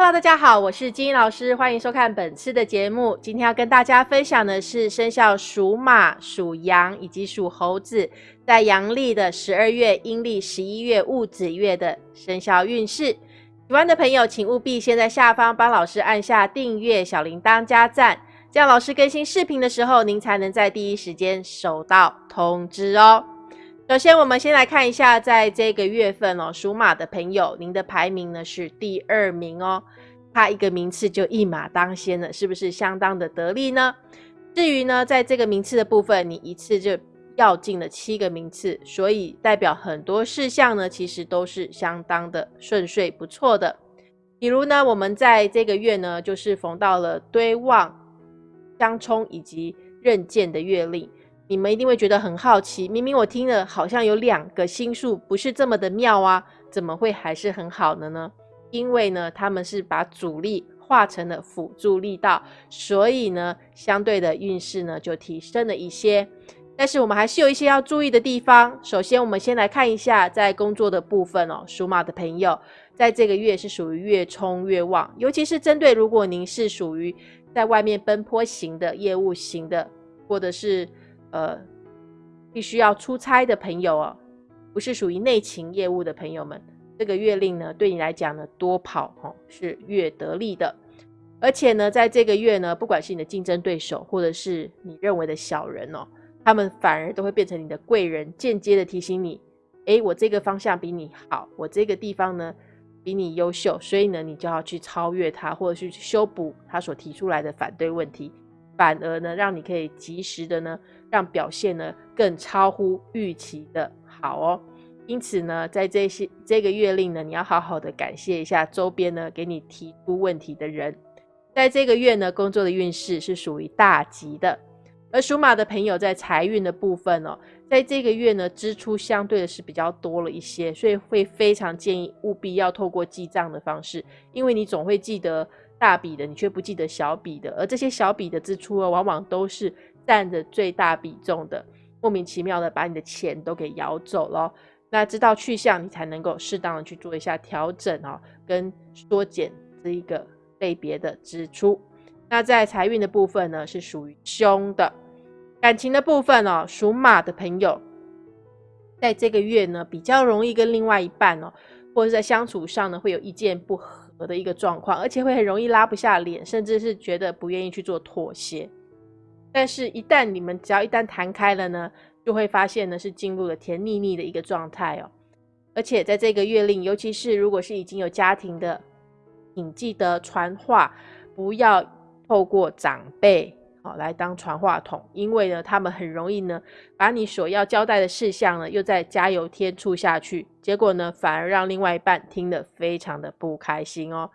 Hello，大家好，我是金英老师，欢迎收看本次的节目。今天要跟大家分享的是生肖属马、属羊以及属猴子，在阳历的十二月、阴历十一月戊子月的生肖运势。喜欢的朋友，请务必先在下方帮老师按下订阅、小铃铛加赞，这样老师更新视频的时候，您才能在第一时间收到通知哦。首先，我们先来看一下，在这个月份哦，属马的朋友，您的排名呢是第二名哦。差一个名次就一马当先了，是不是相当的得力呢？至于呢，在这个名次的部分，你一次就要进了七个名次，所以代表很多事项呢，其实都是相当的顺遂不错的。比如呢，我们在这个月呢，就是逢到了堆旺、相冲以及刃剑的月令，你们一定会觉得很好奇，明明我听了好像有两个星数不是这么的妙啊，怎么会还是很好的呢？因为呢，他们是把主力化成了辅助力道，所以呢，相对的运势呢就提升了一些。但是我们还是有一些要注意的地方。首先，我们先来看一下在工作的部分哦，属马的朋友，在这个月是属于越冲越旺，尤其是针对如果您是属于在外面奔波型的业务型的，或者是呃必须要出差的朋友哦，不是属于内勤业务的朋友们。这个月令呢，对你来讲呢，多跑哦是越得力的，而且呢，在这个月呢，不管是你的竞争对手，或者是你认为的小人哦，他们反而都会变成你的贵人，间接的提醒你，诶，我这个方向比你好，我这个地方呢比你优秀，所以呢，你就要去超越他，或者是去修补他所提出来的反对问题，反而呢，让你可以及时的呢，让表现呢更超乎预期的好哦。因此呢，在这些这个月令呢，你要好好的感谢一下周边呢给你提出问题的人。在这个月呢，工作的运势是属于大吉的。而属马的朋友在财运的部分哦，在这个月呢，支出相对的是比较多了一些，所以会非常建议务必要透过记账的方式，因为你总会记得大笔的，你却不记得小笔的，而这些小笔的支出啊，往往都是占着最大比重的，莫名其妙的把你的钱都给咬走了。那知道去向，你才能够适当的去做一下调整哦，跟缩减这一个类别的支出。那在财运的部分呢，是属于凶的。感情的部分哦，属马的朋友，在这个月呢，比较容易跟另外一半哦，或者在相处上呢，会有意见不合的一个状况，而且会很容易拉不下脸，甚至是觉得不愿意去做妥协。但是，一旦你们只要一旦谈开了呢？就会发现呢，是进入了甜腻腻的一个状态哦。而且在这个月令，尤其是如果是已经有家庭的，请记得传话，不要透过长辈哦来当传话筒，因为呢，他们很容易呢，把你所要交代的事项呢，又再加油添醋下去，结果呢，反而让另外一半听得非常的不开心哦。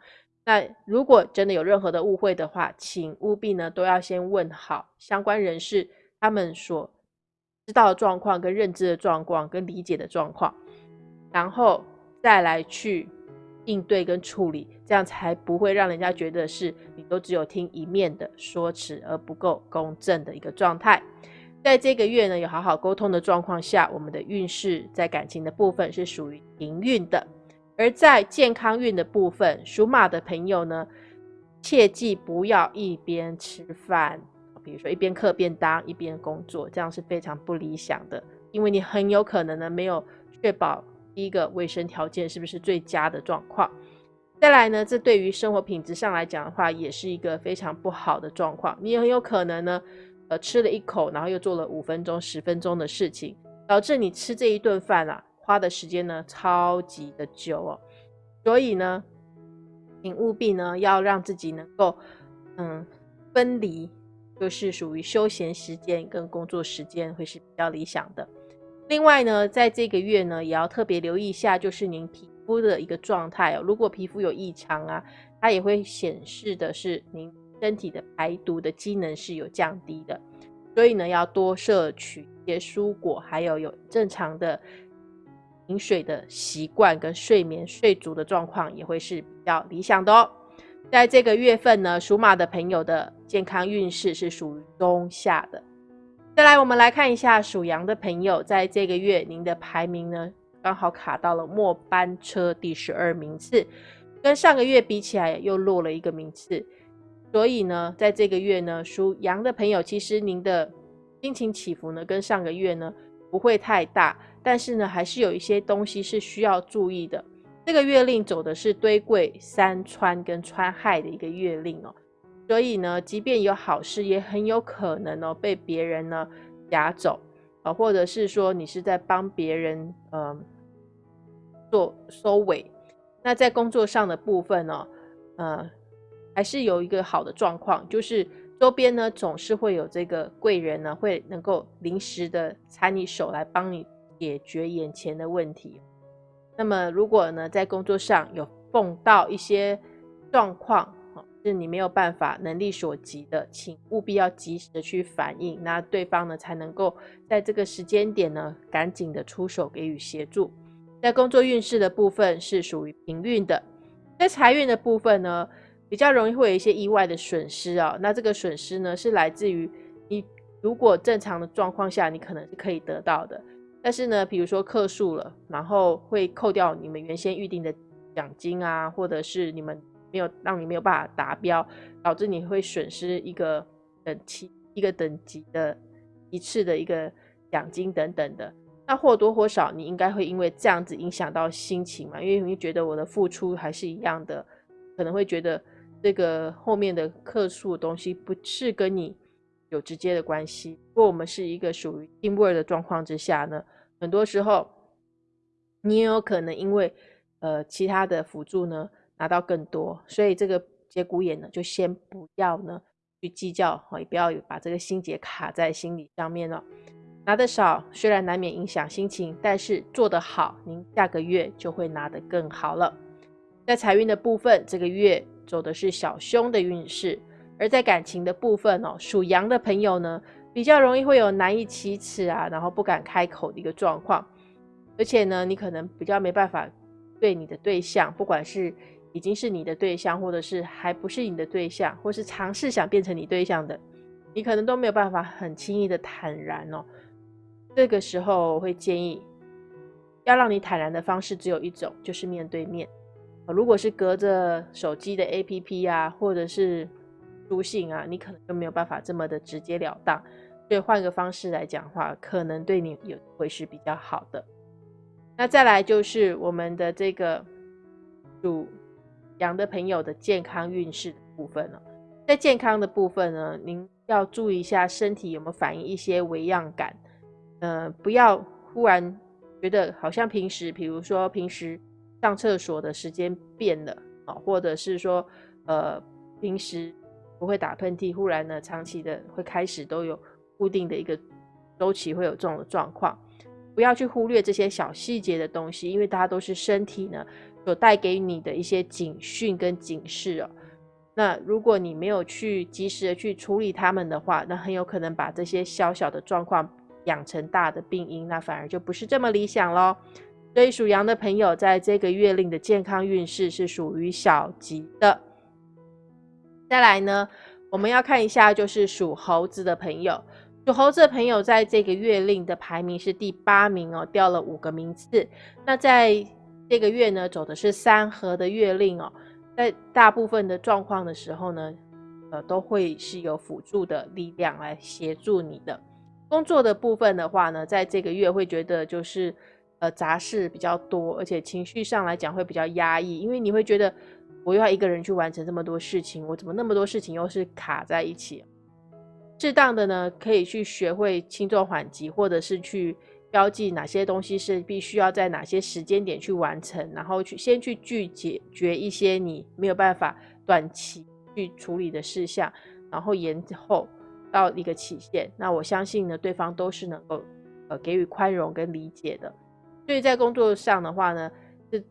那如果真的有任何的误会的话，请务必呢，都要先问好相关人士，他们所。知道的状况、跟认知的状况、跟理解的状况，然后再来去应对跟处理，这样才不会让人家觉得是你都只有听一面的说辞，而不够公正的一个状态。在这个月呢，有好好沟通的状况下，我们的运势在感情的部分是属于平运的；而在健康运的部分，属马的朋友呢，切记不要一边吃饭。比如说一边刻便当一边工作，这样是非常不理想的，因为你很有可能呢没有确保第一个卫生条件是不是最佳的状况。再来呢，这对于生活品质上来讲的话，也是一个非常不好的状况。你很有可能呢，呃，吃了一口，然后又做了五分钟、十分钟的事情，导致你吃这一顿饭啊，花的时间呢超级的久哦。所以呢，请务必呢要让自己能够嗯分离。就是属于休闲时间跟工作时间会是比较理想的。另外呢，在这个月呢，也要特别留意一下，就是您皮肤的一个状态哦。如果皮肤有异常啊，它也会显示的是您身体的排毒的机能是有降低的。所以呢，要多摄取一些蔬果，还有有正常的饮水的习惯跟睡眠睡足的状况，也会是比较理想的哦。在这个月份呢，属马的朋友的健康运势是属于中下的。再来，我们来看一下属羊的朋友，在这个月您的排名呢，刚好卡到了末班车第十二名次。跟上个月比起来又落了一个名次。所以呢，在这个月呢，属羊的朋友，其实您的心情起伏呢，跟上个月呢不会太大，但是呢，还是有一些东西是需要注意的。这个月令走的是堆贵山川跟川害的一个月令哦，所以呢，即便有好事，也很有可能哦被别人呢夹走啊，或者是说你是在帮别人嗯做收尾。那在工作上的部分呢，呃，还是有一个好的状况，就是周边呢总是会有这个贵人呢会能够临时的插你手来帮你解决眼前的问题。那么，如果呢，在工作上有碰到一些状况，是你没有办法能力所及的，请务必要及时的去反映，那对方呢才能够在这个时间点呢，赶紧的出手给予协助。在工作运势的部分是属于平运的，在财运的部分呢，比较容易会有一些意外的损失啊。那这个损失呢，是来自于你如果正常的状况下，你可能是可以得到的。但是呢，比如说克数了，然后会扣掉你们原先预定的奖金啊，或者是你们没有让你没有办法达标，导致你会损失一个等级一个等级的一次的一个奖金等等的。那或多或少你应该会因为这样子影响到心情嘛？因为你觉得我的付出还是一样的，可能会觉得这个后面的克数东西不是跟你有直接的关系。如果我们是一个属于定额的状况之下呢。很多时候，你也有可能因为呃其他的辅助呢拿到更多，所以这个节骨眼呢就先不要呢去计较，也不要把这个心结卡在心里上面了。拿的少虽然难免影响心情，但是做得好，您下个月就会拿得更好了。在财运的部分，这个月走的是小凶的运势；而在感情的部分哦，属羊的朋友呢。比较容易会有难以启齿啊，然后不敢开口的一个状况，而且呢，你可能比较没办法对你的对象，不管是已经是你的对象，或者是还不是你的对象，或是尝试想变成你对象的，你可能都没有办法很轻易的坦然哦。这个时候我会建议，要让你坦然的方式只有一种，就是面对面。如果是隔着手机的 APP 啊，或者是书信啊，你可能就没有办法这么的直截了当。所以换个方式来讲话，可能对你有会是比较好的。那再来就是我们的这个主羊的朋友的健康运势的部分了。在健康的部分呢，您要注意一下身体有没有反映一些微恙感。呃，不要忽然觉得好像平时，比如说平时上厕所的时间变了啊，或者是说呃平时不会打喷嚏，忽然呢长期的会开始都有。固定的一个周期会有这种状况，不要去忽略这些小细节的东西，因为大家都是身体呢所带给你的一些警讯跟警示哦。那如果你没有去及时的去处理他们的话，那很有可能把这些小小的状况养成大的病因，那反而就不是这么理想喽。所以属羊的朋友在这个月令的健康运势是属于小吉的。再来呢，我们要看一下就是属猴子的朋友。属猴子的朋友在这个月令的排名是第八名哦，掉了五个名次。那在这个月呢，走的是三合的月令哦，在大部分的状况的时候呢，呃，都会是有辅助的力量来协助你的。工作的部分的话呢，在这个月会觉得就是呃杂事比较多，而且情绪上来讲会比较压抑，因为你会觉得我要一个人去完成这么多事情，我怎么那么多事情又是卡在一起？适当的呢，可以去学会轻重缓急，或者是去标记哪些东西是必须要在哪些时间点去完成，然后去先去拒解决一些你没有办法短期去处理的事项，然后延后到一个期限。那我相信呢，对方都是能够呃给予宽容跟理解的。所以在工作上的话呢，是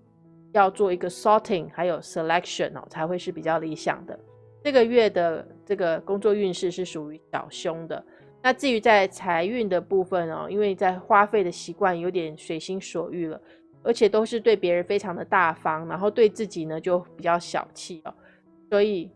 要做一个 sorting 还有 selection 哦，才会是比较理想的。这个月的这个工作运势是属于小凶的。那至于在财运的部分哦，因为在花费的习惯有点随心所欲了，而且都是对别人非常的大方，然后对自己呢就比较小气哦。所以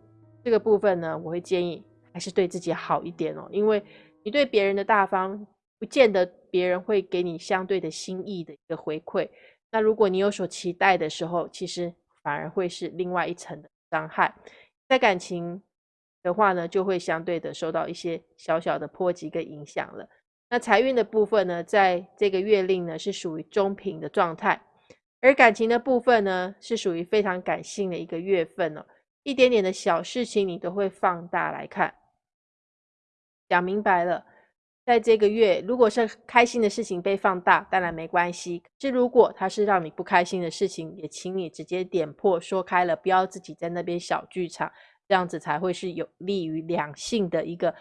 这个部分呢，我会建议还是对自己好一点哦，因为你对别人的大方，不见得别人会给你相对的心意的一个回馈。那如果你有所期待的时候，其实。反而会是另外一层的伤害。在感情的话呢，就会相对的受到一些小小的波及跟影响了。那财运的部分呢，在这个月令呢是属于中平的状态，而感情的部分呢是属于非常感性的一个月份哦，一点点的小事情你都会放大来看。讲明白了，在这个月，如果是开心的事情被放大，当然没关系；是如果它是让你不开心的事情，也请你直接点破说开了，不要自己在那边小剧场。这样子才会是有利于两性的一个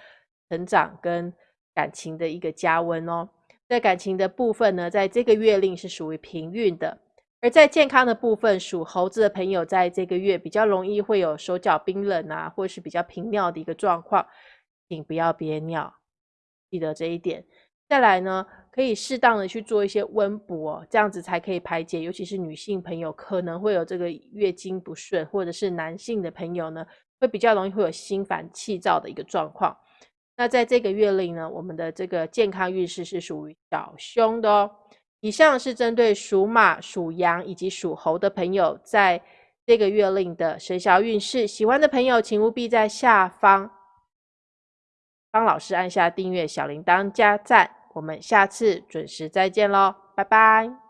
成长跟感情的一个加温哦。在感情的部分呢，在这个月令是属于平运的；而在健康的部分，属猴子的朋友在这个月比较容易会有手脚冰冷啊，或是比较频尿的一个状况，请不要憋尿，记得这一点。再来呢，可以适当的去做一些温补哦，这样子才可以排解，尤其是女性朋友可能会有这个月经不顺，或者是男性的朋友呢。会比较容易会有心烦气躁的一个状况。那在这个月令呢，我们的这个健康运势是属于小凶的哦。以上是针对属马、属羊以及属猴的朋友在这个月令的生肖运势。喜欢的朋友，请务必在下方帮老师按下订阅、小铃铛、加赞。我们下次准时再见喽，拜拜。